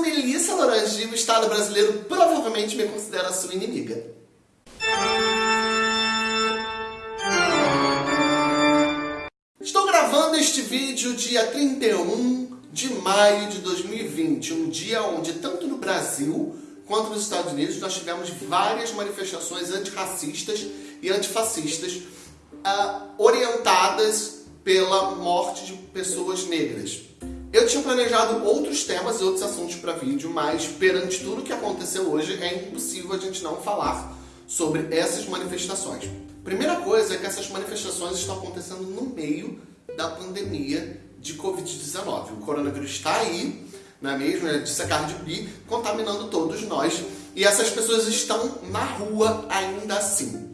Melissa Laranji e o Estado brasileiro provavelmente me considera sua inimiga. Estou gravando este vídeo dia 31 de maio de 2020, um dia onde tanto no Brasil quanto nos Estados Unidos nós tivemos várias manifestações antirracistas e antifascistas uh, orientadas pela morte de pessoas negras. Eu tinha planejado outros temas e outros assuntos para vídeo, mas perante tudo que aconteceu hoje, é impossível a gente não falar sobre essas manifestações. Primeira coisa é que essas manifestações estão acontecendo no meio da pandemia de Covid-19. O coronavírus está aí, não é mesmo? É de secar de bi, contaminando todos nós. E essas pessoas estão na rua ainda assim.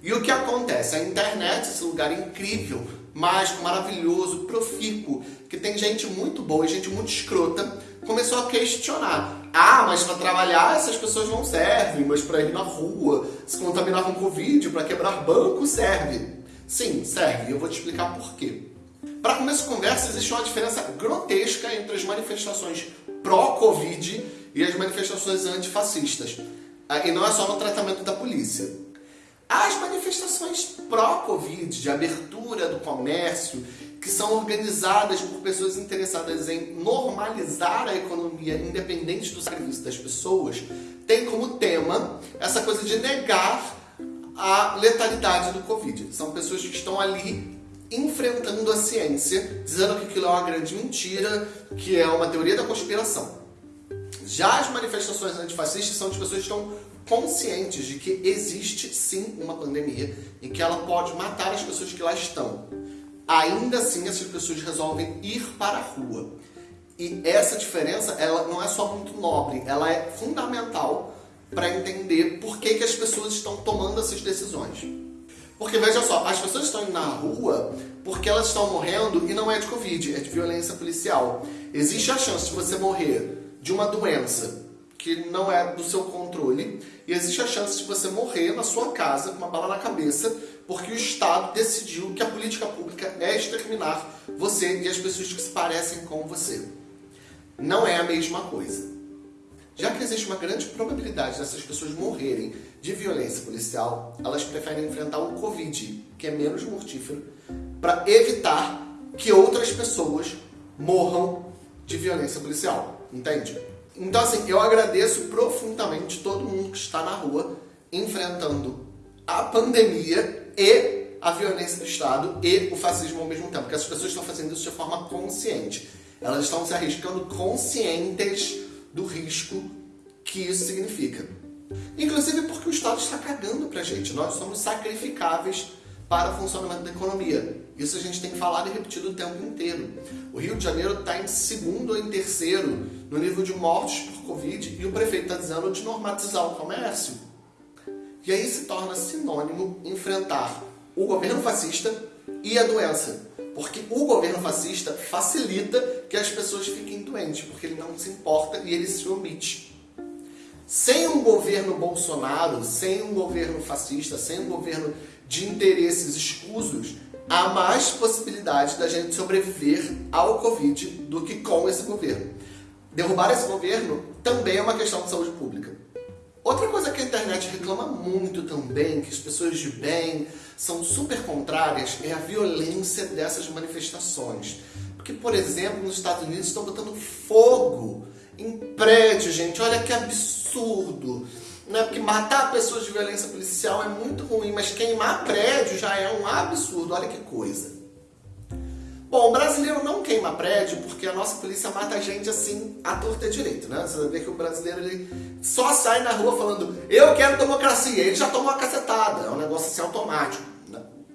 E o que acontece? A internet, esse lugar incrível, mágico, maravilhoso, profícuo, que tem gente muito boa e gente muito escrota, começou a questionar. Ah, mas para trabalhar essas pessoas não servem, mas para ir na rua, se contaminar com Covid, para quebrar banco, serve. Sim, serve. Eu vou te explicar por quê. Para começo de conversa, existe uma diferença grotesca entre as manifestações pró-Covid e as manifestações antifascistas. Ah, e não é só no tratamento da polícia. As manifestações pró-Covid, de abertura do comércio, que são organizadas por pessoas interessadas em normalizar a economia independente do sacrifício das pessoas, tem como tema essa coisa de negar a letalidade do Covid. São pessoas que estão ali enfrentando a ciência, dizendo que aquilo é uma grande mentira, que é uma teoria da conspiração. Já as manifestações antifascistas são de pessoas que estão conscientes de que existe sim uma pandemia e que ela pode matar as pessoas que lá estão. Ainda assim, essas pessoas resolvem ir para a rua. E essa diferença, ela não é só muito nobre, ela é fundamental para entender por que, que as pessoas estão tomando essas decisões. Porque veja só, as pessoas estão indo na rua porque elas estão morrendo e não é de Covid, é de violência policial. Existe a chance de você morrer de uma doença que não é do seu controle e existe a chance de você morrer na sua casa com uma bala na cabeça porque o Estado decidiu que a política pública é exterminar você e as pessoas que se parecem com você. Não é a mesma coisa. Já que existe uma grande probabilidade dessas pessoas morrerem de violência policial, elas preferem enfrentar o Covid, que é menos mortífero, para evitar que outras pessoas morram de violência policial. Entende? Então, assim, eu agradeço profundamente todo mundo que está na rua enfrentando a pandemia e a violência do Estado e o fascismo ao mesmo tempo. Porque as pessoas estão fazendo isso de forma consciente. Elas estão se arriscando conscientes do risco que isso significa. Inclusive porque o Estado está cagando pra gente. Nós somos sacrificáveis para o funcionamento da economia. Isso a gente tem falado e repetido o tempo inteiro. O Rio de Janeiro está em segundo ou em terceiro no nível de mortes por Covid e o prefeito está dizendo de normatizar o comércio. E aí se torna sinônimo enfrentar o governo fascista e a doença. Porque o governo fascista facilita que as pessoas fiquem doentes, porque ele não se importa e ele se omite. Sem um governo Bolsonaro, sem um governo fascista, sem um governo de interesses escusos, há mais possibilidade da gente sobreviver ao Covid do que com esse governo. Derrubar esse governo também é uma questão de saúde pública. Outra coisa que a internet reclama muito também, que as pessoas de bem são super contrárias, é a violência dessas manifestações. Porque, por exemplo, nos Estados Unidos estão botando fogo em prédios, gente. Olha que absurdo né? Porque matar pessoas de violência policial é muito ruim, mas queimar prédio já é um absurdo, olha que coisa. Bom, o brasileiro não queima prédio porque a nossa polícia mata a gente assim, à torta direito, né? Você ver que o brasileiro ele só sai na rua falando eu quero democracia, ele já tomou uma cacetada, é um negócio assim automático.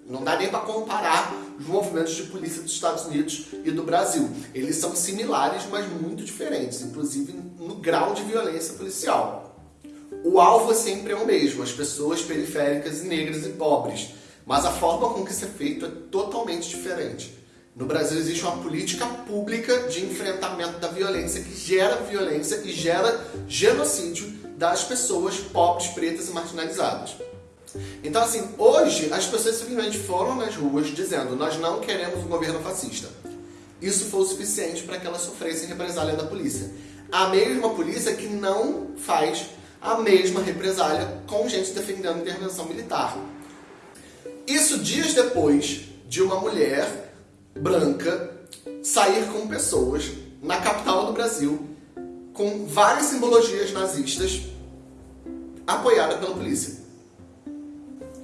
Não dá nem para comparar os movimentos de polícia dos Estados Unidos e do Brasil. Eles são similares, mas muito diferentes, inclusive no grau de violência policial o alvo sempre é o mesmo, as pessoas periféricas, negras e pobres. Mas a forma com que isso é feito é totalmente diferente. No Brasil existe uma política pública de enfrentamento da violência que gera violência e gera genocídio das pessoas pobres, pretas e marginalizadas. Então assim, hoje as pessoas simplesmente foram nas ruas dizendo nós não queremos um governo fascista. Isso foi o suficiente para que elas sofressem represália da polícia. a mesma polícia que não faz a mesma represália com gente defendendo intervenção militar. Isso dias depois de uma mulher branca sair com pessoas na capital do Brasil com várias simbologias nazistas apoiada pela polícia.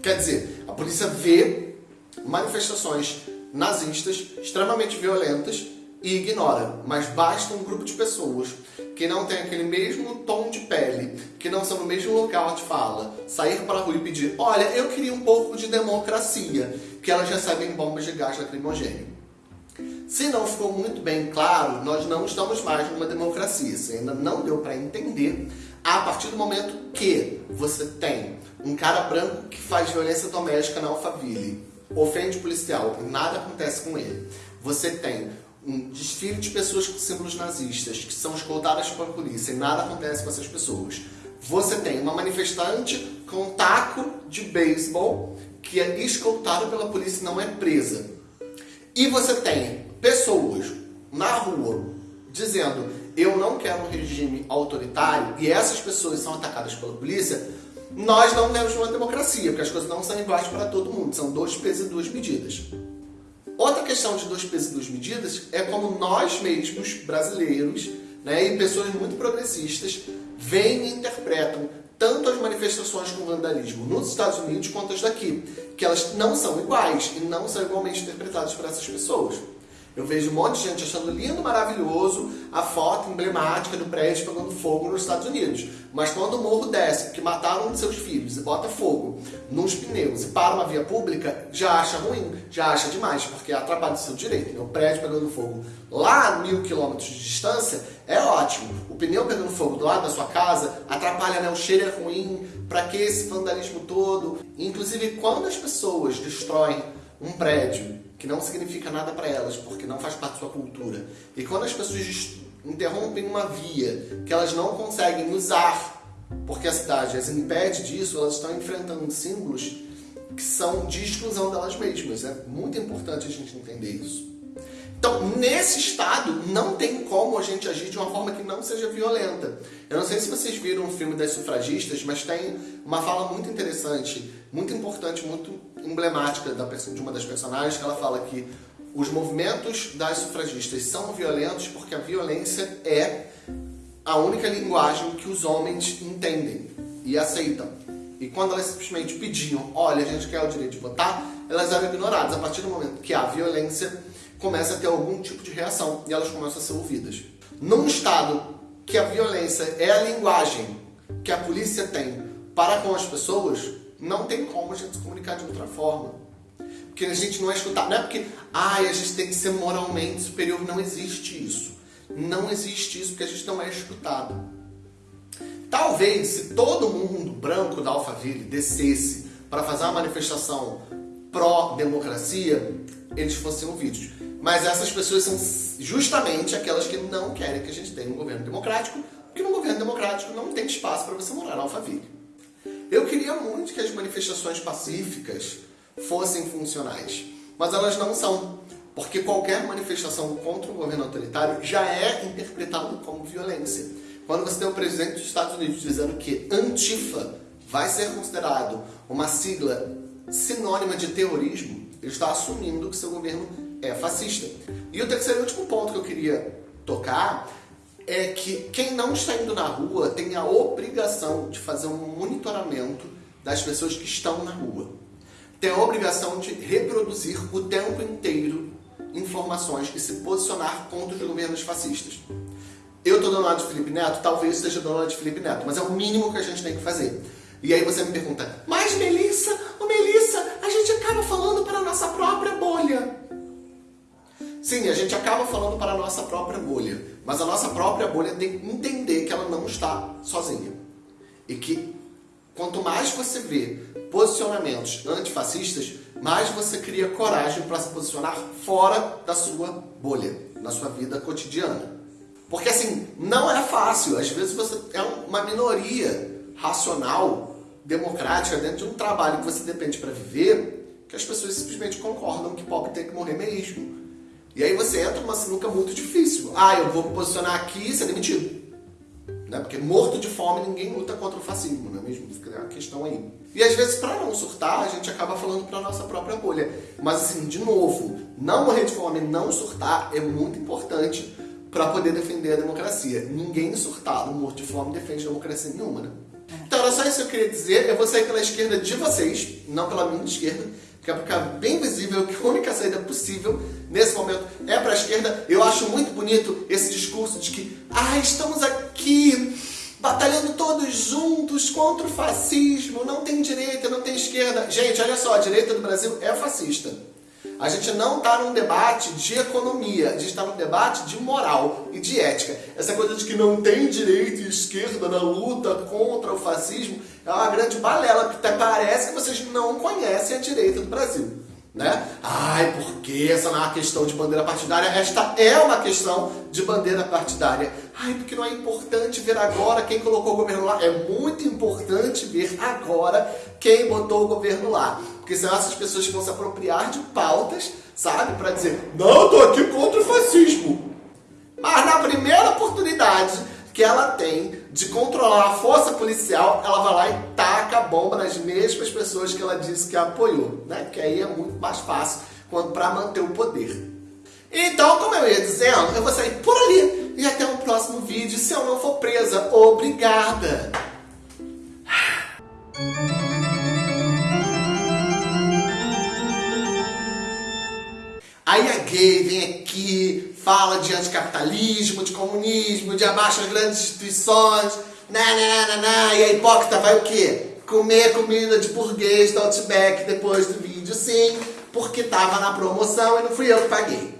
Quer dizer, a polícia vê manifestações nazistas extremamente violentas e ignora, mas basta um grupo de pessoas que não tem aquele mesmo tom de pele, que não são no mesmo local de fala, sair para a rua e pedir, olha, eu queria um pouco de democracia, que elas recebem bombas de gás lacrimogêneo. Se não ficou muito bem claro, nós não estamos mais numa democracia. Isso ainda não deu para entender a partir do momento que você tem um cara branco que faz violência doméstica na Alphaville, ofende policial e nada acontece com ele. Você tem um desfile de pessoas com símbolos nazistas que são escoltadas pela polícia e nada acontece com essas pessoas. Você tem uma manifestante com um taco de beisebol que é escoltada pela polícia e não é presa. E você tem pessoas na rua dizendo eu não quero um regime autoritário e essas pessoas são atacadas pela polícia, nós não temos uma democracia, porque as coisas não são iguais para todo mundo, são dois pesos e duas medidas. Questão de dois pesos e duas medidas é como nós mesmos, brasileiros, né, e pessoas muito progressistas, veem e interpretam tanto as manifestações com vandalismo nos Estados Unidos quanto as daqui, que elas não são iguais e não são igualmente interpretadas por essas pessoas. Eu vejo um monte de gente achando lindo, maravilhoso a foto emblemática do prédio pegando fogo nos Estados Unidos. Mas quando o morro desce, porque mataram um de seus filhos e bota fogo nos pneus e para uma via pública, já acha ruim, já acha demais, porque atrapalha o seu direito. Né? O prédio pegando fogo lá a mil quilômetros de distância é ótimo. O pneu pegando fogo do lado da sua casa atrapalha, né? o cheiro é ruim, para que esse vandalismo todo? Inclusive, quando as pessoas destroem um prédio que não significa nada para elas, porque não faz parte da sua cultura. E quando as pessoas interrompem uma via que elas não conseguem usar, porque a cidade as impede disso, elas estão enfrentando símbolos que são de exclusão delas mesmas. É muito importante a gente entender isso. Então, nesse estado, não tem como a gente agir de uma forma que não seja violenta. Eu não sei se vocês viram o filme das sufragistas, mas tem uma fala muito interessante, muito importante, muito emblemática de uma das personagens, que ela fala que os movimentos das sufragistas são violentos porque a violência é a única linguagem que os homens entendem e aceitam. E quando elas simplesmente pediam, olha, a gente quer o direito de votar, elas eram ignoradas. A partir do momento que há violência, começa a ter algum tipo de reação e elas começam a ser ouvidas. Num estado que a violência é a linguagem que a polícia tem para com as pessoas, não tem como a gente se comunicar de outra forma. Porque a gente não é escutado. Não é porque ai, a gente tem que ser moralmente superior. Não existe isso. Não existe isso porque a gente não é escutado. Talvez se todo mundo branco da Alphaville descesse para fazer uma manifestação pró-democracia, eles fossem ouvidos. Mas essas pessoas são justamente aquelas que não querem que a gente tenha um governo democrático, porque no governo democrático não tem espaço para você morar na Alphaville. Eu queria muito que as manifestações pacíficas fossem funcionais, mas elas não são, porque qualquer manifestação contra o governo autoritário já é interpretado como violência. Quando você tem o presidente dos Estados Unidos dizendo que Antifa vai ser considerado uma sigla sinônima de terrorismo, ele está assumindo que seu governo é fascista. E o terceiro e último ponto que eu queria tocar é que quem não está indo na rua tem a obrigação de fazer um monitoramento das pessoas que estão na rua. Tem a obrigação de reproduzir o tempo inteiro informações e se posicionar contra os governos fascistas. Eu estou do lado de Felipe Neto, talvez seja do lado de Felipe Neto, mas é o mínimo que a gente tem que fazer. E aí você me pergunta, mas Melissa, ô Melissa, a gente acaba falando para a nossa própria bolha. Sim, a gente acaba falando para a nossa própria bolha, mas a nossa própria bolha tem que entender que ela não está sozinha. E que quanto mais você vê posicionamentos antifascistas, mais você cria coragem para se posicionar fora da sua bolha, na sua vida cotidiana. Porque assim, não é fácil. Às vezes você é uma minoria racional, democrática, dentro de um trabalho que você depende para viver, que as pessoas simplesmente concordam que pobre tem que morrer mesmo. E aí você entra numa sinuca muito difícil. Ah, eu vou me posicionar aqui e ser demitido. Né? Porque morto de fome ninguém luta contra o fascismo, não é mesmo? Fica a questão aí. E às vezes, para não surtar, a gente acaba falando para nossa própria bolha. Mas assim, de novo, não morrer de fome, não surtar é muito importante para poder defender a democracia. Ninguém surtado, morto de fome, defende democracia nenhuma, né? Então era só isso que eu queria dizer. Eu vou sair pela esquerda de vocês, não pela minha esquerda, é ficar bem visível que a única saída possível nesse momento é para a esquerda. Eu acho muito bonito esse discurso de que ah, estamos aqui batalhando todos juntos contra o fascismo, não tem direita, não tem esquerda. Gente, olha só, a direita do Brasil é fascista. A gente não está num debate de economia, a gente está num debate de moral e de ética. Essa coisa de que não tem direita e esquerda na luta contra o fascismo é uma grande balela, porque parece que vocês não conhecem a direita do Brasil. Né? Ai, porque essa não é uma questão de bandeira partidária, esta é uma questão de bandeira partidária. Ai, porque não é importante ver agora quem colocou o governo lá. É muito importante ver agora quem botou o governo lá. Porque são essas pessoas vão se apropriar de pautas, sabe? Para dizer, não, eu tô aqui contra o fascismo. Mas na primeira oportunidade que ela tem de controlar a força policial, ela vai lá e taca a bomba nas mesmas pessoas que ela disse que apoiou, né? Que aí é muito mais fácil quanto para manter o poder. Então, como eu ia dizendo, eu vou sair por ali e até o próximo vídeo se eu não for presa. Obrigada! Aí a gay vem aqui, fala de anticapitalismo, de comunismo, de abaixo as grandes instituições, na, na, na, na, e a hipócrita vai o quê? Comer comida de burguês do Outback depois do vídeo, sim, porque tava na promoção e não fui eu que paguei.